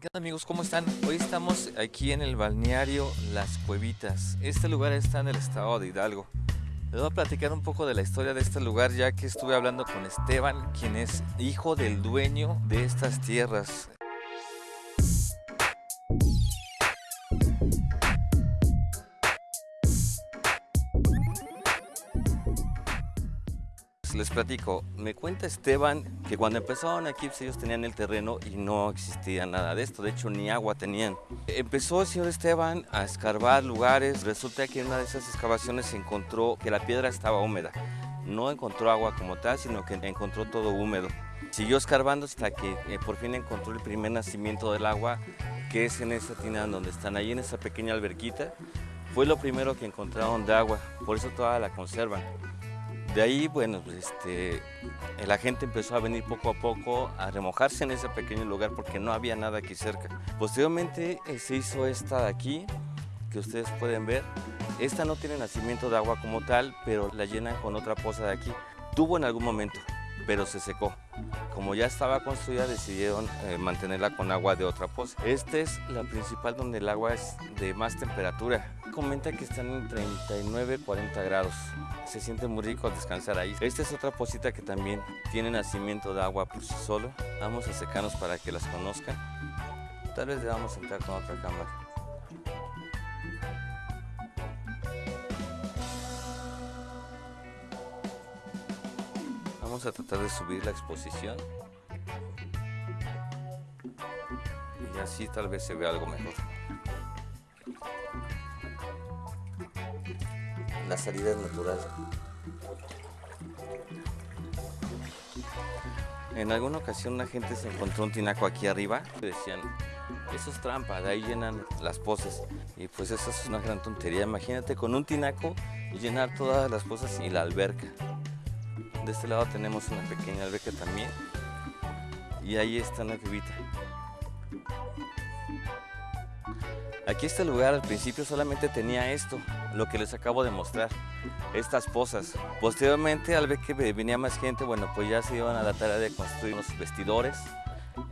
¿Qué tal amigos? ¿Cómo están? Hoy estamos aquí en el balneario Las Cuevitas. Este lugar está en el estado de Hidalgo. Les voy a platicar un poco de la historia de este lugar ya que estuve hablando con Esteban, quien es hijo del dueño de estas tierras. Les platico, me cuenta Esteban que cuando empezaron aquí pues, ellos tenían el terreno y no existía nada de esto, de hecho ni agua tenían. Empezó el señor Esteban a escarbar lugares, resulta que en una de esas excavaciones se encontró que la piedra estaba húmeda. No encontró agua como tal, sino que encontró todo húmedo. Siguió escarbando hasta que eh, por fin encontró el primer nacimiento del agua, que es en esa tina donde están, ahí en esa pequeña alberquita. Fue lo primero que encontraron de agua, por eso toda la conservan. De ahí, bueno, pues este, la gente empezó a venir poco a poco a remojarse en ese pequeño lugar porque no había nada aquí cerca. Posteriormente eh, se hizo esta de aquí, que ustedes pueden ver. Esta no tiene nacimiento de agua como tal, pero la llenan con otra poza de aquí. Tuvo en algún momento, pero se secó. Como ya estaba construida, decidieron eh, mantenerla con agua de otra poza. Esta es la principal donde el agua es de más temperatura. Comenta que están en 39, 40 grados. Se siente muy rico descansar ahí. Esta es otra posita que también tiene nacimiento de agua por sí solo. Vamos a secarnos para que las conozcan. Tal vez debamos entrar con otra cámara. Vamos a tratar de subir la exposición. Y así tal vez se vea algo mejor. La salida es natural. En alguna ocasión una gente se encontró un tinaco aquí arriba. Decían, eso es trampa, de ahí llenan las pozas. Y pues eso es una gran tontería. Imagínate con un tinaco llenar todas las pozas y la alberca. De este lado tenemos una pequeña alberca también. Y ahí está una cubita. Aquí este lugar al principio solamente tenía esto, lo que les acabo de mostrar, estas pozas. Posteriormente, al ver que venía más gente, bueno, pues ya se iban a la tarea de construir los vestidores,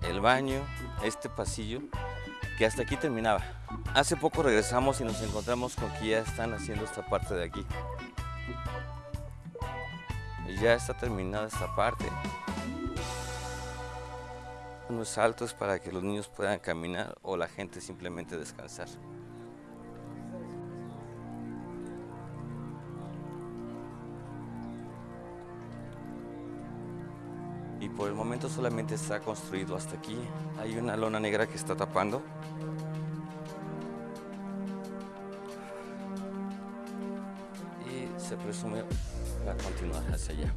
el baño, este pasillo, que hasta aquí terminaba. Hace poco regresamos y nos encontramos con que ya están haciendo esta parte de aquí ya está terminada esta parte. Unos saltos para que los niños puedan caminar o la gente simplemente descansar. Por el momento solamente está construido hasta aquí. Hay una lona negra que está tapando. Y se presume a continuar hacia allá.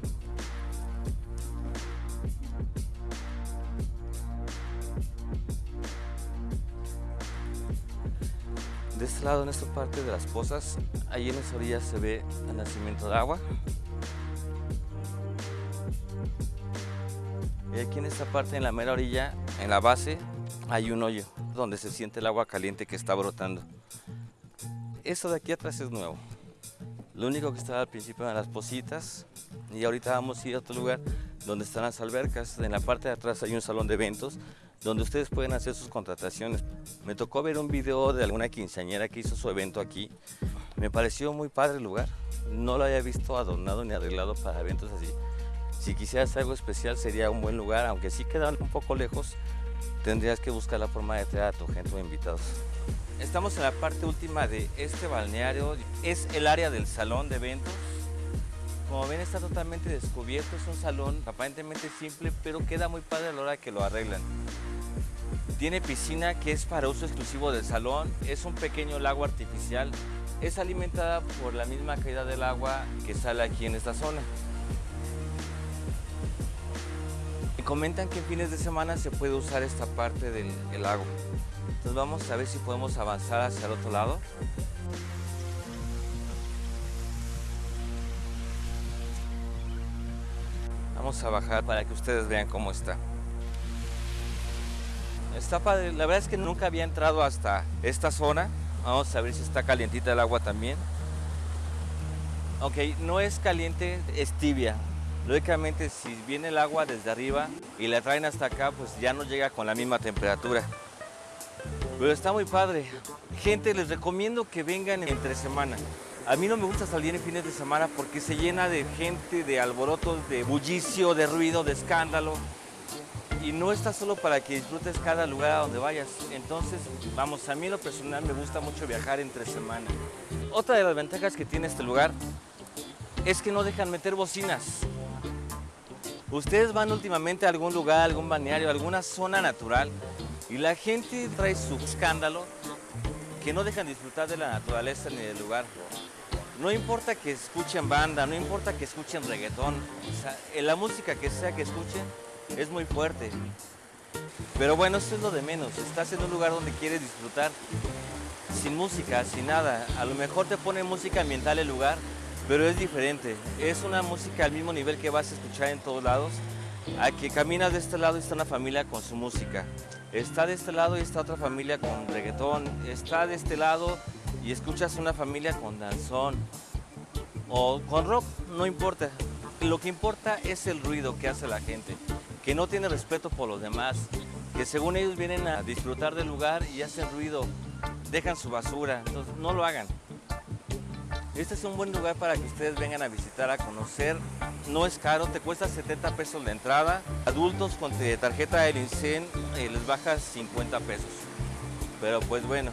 De este lado, en esta parte de las pozas, ahí en esa orilla se ve el nacimiento de agua. Aquí en esta parte, en la mera orilla, en la base, hay un hoyo donde se siente el agua caliente que está brotando. Esto de aquí atrás es nuevo. Lo único que estaba al principio eran las positas y ahorita vamos a ir a otro lugar donde están las albercas. En la parte de atrás hay un salón de eventos donde ustedes pueden hacer sus contrataciones. Me tocó ver un video de alguna quinceañera que hizo su evento aquí. Me pareció muy padre el lugar. No lo había visto adornado ni arreglado para eventos así. Si quisieras algo especial sería un buen lugar, aunque sí quedan un poco lejos, tendrías que buscar la forma de traer a tu gente o invitados. Estamos en la parte última de este balneario. Es el área del salón de eventos. Como ven está totalmente descubierto, es un salón aparentemente simple, pero queda muy padre a la hora que lo arreglan. Tiene piscina que es para uso exclusivo del salón, es un pequeño lago artificial, es alimentada por la misma caída del agua que sale aquí en esta zona. Comentan que fines de semana se puede usar esta parte del lago. Entonces vamos a ver si podemos avanzar hacia el otro lado. Vamos a bajar para que ustedes vean cómo está. Está la verdad es que nunca había entrado hasta esta zona. Vamos a ver si está calientita el agua también. Ok, no es caliente, es tibia. Lógicamente si viene el agua desde arriba y la traen hasta acá, pues ya no llega con la misma temperatura. Pero está muy padre. Gente, les recomiendo que vengan entre semana. A mí no me gusta salir en fines de semana porque se llena de gente, de alborotos, de bullicio, de ruido, de escándalo. Y no está solo para que disfrutes cada lugar a donde vayas. Entonces, vamos, a mí lo personal me gusta mucho viajar entre semana. Otra de las ventajas que tiene este lugar es que no dejan meter bocinas. Ustedes van últimamente a algún lugar, algún balneario, alguna zona natural y la gente trae su escándalo que no dejan disfrutar de la naturaleza ni del lugar. No importa que escuchen banda, no importa que escuchen reggaetón, la música que sea que escuchen es muy fuerte. Pero bueno, eso es lo de menos. Estás en un lugar donde quieres disfrutar sin música, sin nada. A lo mejor te pone música ambiental el lugar, pero es diferente. Es una música al mismo nivel que vas a escuchar en todos lados. A que caminas de este lado y está una familia con su música. Está de este lado y está otra familia con reggaetón. Está de este lado y escuchas una familia con danzón. O con rock, no importa. Lo que importa es el ruido que hace la gente. Que no tiene respeto por los demás. Que según ellos vienen a disfrutar del lugar y hacen ruido. Dejan su basura. Entonces no lo hagan. Este es un buen lugar para que ustedes vengan a visitar, a conocer. No es caro, te cuesta 70 pesos la entrada. Adultos con tarjeta del INSEN eh, les bajas 50 pesos. Pero pues bueno,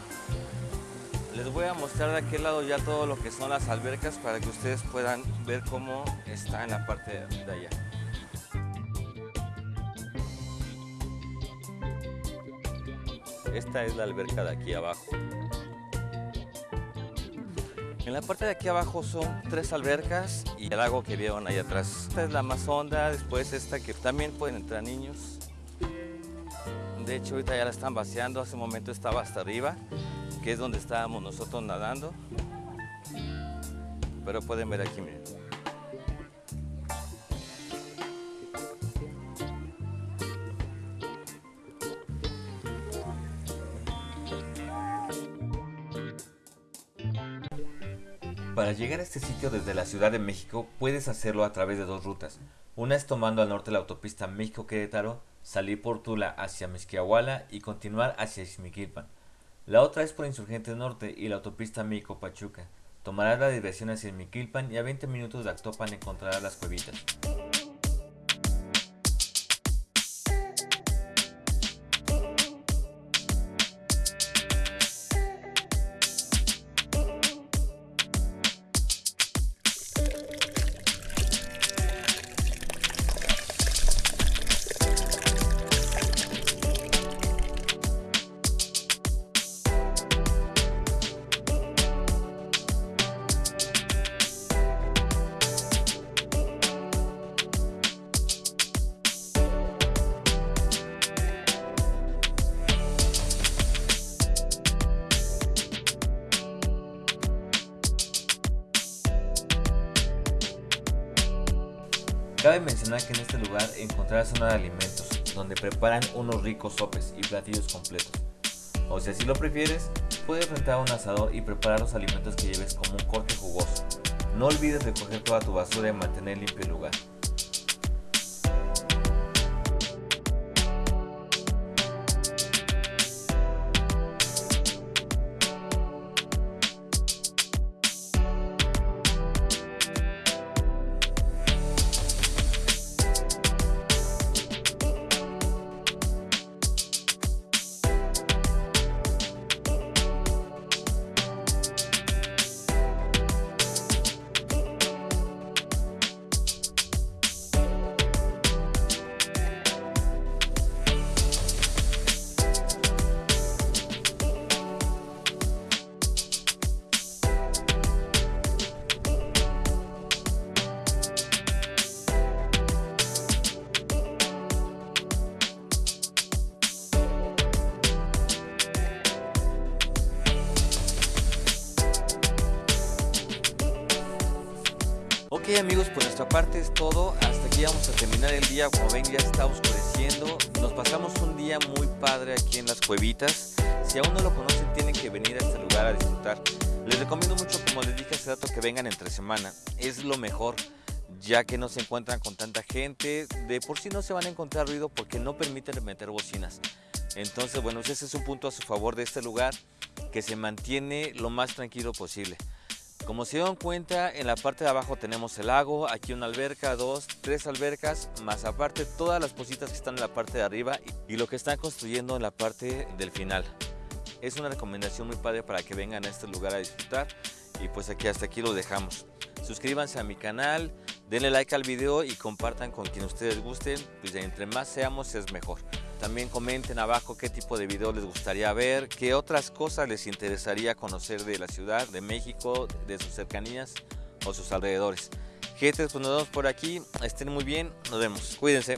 les voy a mostrar de aquel lado ya todo lo que son las albercas para que ustedes puedan ver cómo está en la parte de allá. Esta es la alberca de aquí abajo. En la parte de aquí abajo son tres albercas y el lago que vieron ahí atrás. Esta es la más honda, después esta que también pueden entrar niños. De hecho ahorita ya la están vaciando, hace un momento estaba hasta arriba, que es donde estábamos nosotros nadando. Pero pueden ver aquí, miren. Para llegar a este sitio desde la Ciudad de México puedes hacerlo a través de dos rutas. Una es tomando al norte la autopista México-Querétaro, salir por Tula hacia Mezquiahuala y continuar hacia Xmiquilpan. La otra es por Insurgentes Norte y la autopista México-Pachuca. Tomarás la dirección hacia Xmiquilpan y a 20 minutos de Actopan encontrarás las cuevitas. Cabe mencionar que en este lugar encontrarás zona de alimentos, donde preparan unos ricos sopes y platillos completos. O si así lo prefieres, puedes rentar un asador y preparar los alimentos que lleves como un corte jugoso. No olvides recoger toda tu basura y mantener limpio el lugar. Ok amigos, por nuestra parte es todo. Hasta aquí vamos a terminar el día. Como ven ya está oscureciendo. Nos pasamos un día muy padre aquí en las cuevitas. Si aún no lo conocen tienen que venir a este lugar a disfrutar. Les recomiendo mucho, como les dije hace rato, que vengan entre semana. Es lo mejor ya que no se encuentran con tanta gente. De por sí no se van a encontrar ruido porque no permiten meter bocinas. Entonces, bueno, ese es un punto a su favor de este lugar, que se mantiene lo más tranquilo posible. Como se dan cuenta, en la parte de abajo tenemos el lago, aquí una alberca, dos, tres albercas, más aparte todas las cositas que están en la parte de arriba y lo que están construyendo en la parte del final. Es una recomendación muy padre para que vengan a este lugar a disfrutar y pues aquí hasta aquí lo dejamos. Suscríbanse a mi canal, denle like al video y compartan con quien ustedes gusten, pues entre más seamos es mejor. También comenten abajo qué tipo de video les gustaría ver, qué otras cosas les interesaría conocer de la ciudad, de México, de sus cercanías o sus alrededores. Gente, pues nos vemos por aquí, estén muy bien, nos vemos, cuídense.